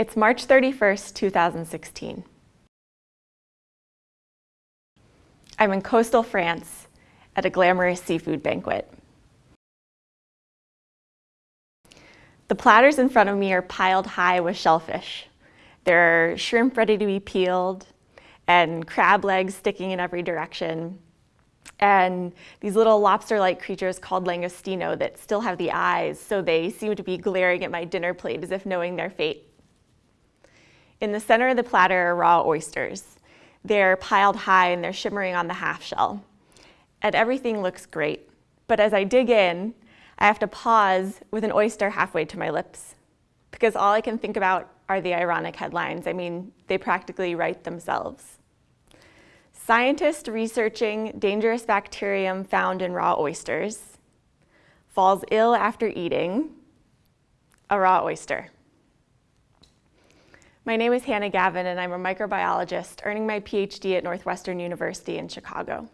It's March 31st, 2016. I'm in coastal France at a glamorous seafood banquet. The platters in front of me are piled high with shellfish. There are shrimp ready to be peeled and crab legs sticking in every direction and these little lobster-like creatures called langostino that still have the eyes, so they seem to be glaring at my dinner plate as if knowing their fate. In the center of the platter are raw oysters. They're piled high and they're shimmering on the half shell. And everything looks great. But as I dig in, I have to pause with an oyster halfway to my lips because all I can think about are the ironic headlines. I mean, they practically write themselves. Scientist researching dangerous bacterium found in raw oysters falls ill after eating a raw oyster. My name is Hannah Gavin and I'm a microbiologist earning my PhD at Northwestern University in Chicago.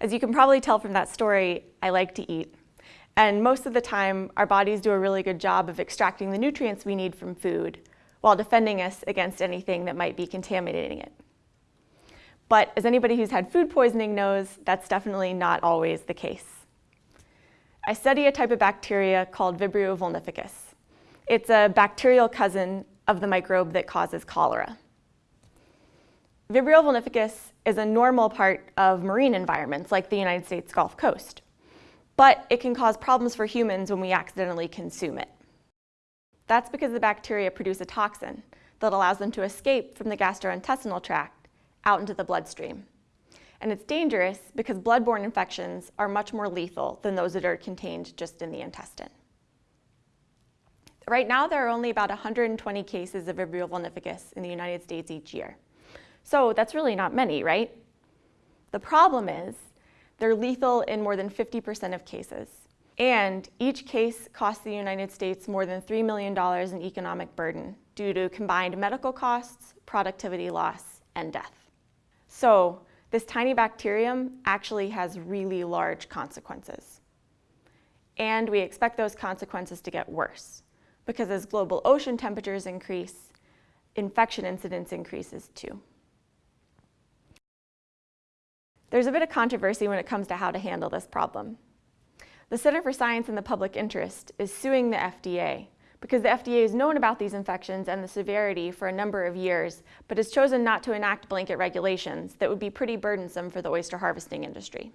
As you can probably tell from that story, I like to eat. And most of the time, our bodies do a really good job of extracting the nutrients we need from food while defending us against anything that might be contaminating it. But as anybody who's had food poisoning knows, that's definitely not always the case. I study a type of bacteria called Vibrio vulnificus. It's a bacterial cousin of the microbe that causes cholera. Vibrio vulnificus is a normal part of marine environments like the United States Gulf Coast, but it can cause problems for humans when we accidentally consume it. That's because the bacteria produce a toxin that allows them to escape from the gastrointestinal tract out into the bloodstream. And it's dangerous because bloodborne infections are much more lethal than those that are contained just in the intestine. Right now, there are only about 120 cases of Vibrio vulnificus in the United States each year. So that's really not many, right? The problem is they're lethal in more than 50% of cases. And each case costs the United States more than $3 million in economic burden due to combined medical costs, productivity loss, and death. So this tiny bacterium actually has really large consequences. And we expect those consequences to get worse because as global ocean temperatures increase, infection incidence increases too. There's a bit of controversy when it comes to how to handle this problem. The Center for Science and the Public Interest is suing the FDA because the FDA has known about these infections and the severity for a number of years, but has chosen not to enact blanket regulations that would be pretty burdensome for the oyster harvesting industry.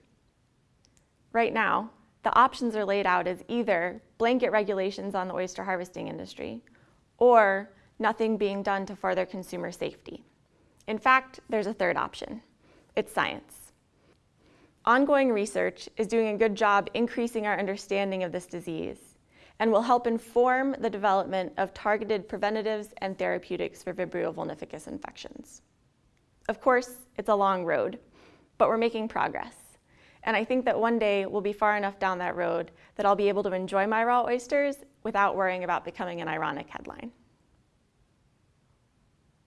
Right now, the options are laid out as either blanket regulations on the oyster harvesting industry or nothing being done to further consumer safety. In fact, there's a third option. It's science. Ongoing research is doing a good job increasing our understanding of this disease and will help inform the development of targeted preventatives and therapeutics for Vibrio vulnificus infections. Of course, it's a long road, but we're making progress. And I think that one day we'll be far enough down that road that I'll be able to enjoy my raw oysters without worrying about becoming an ironic headline.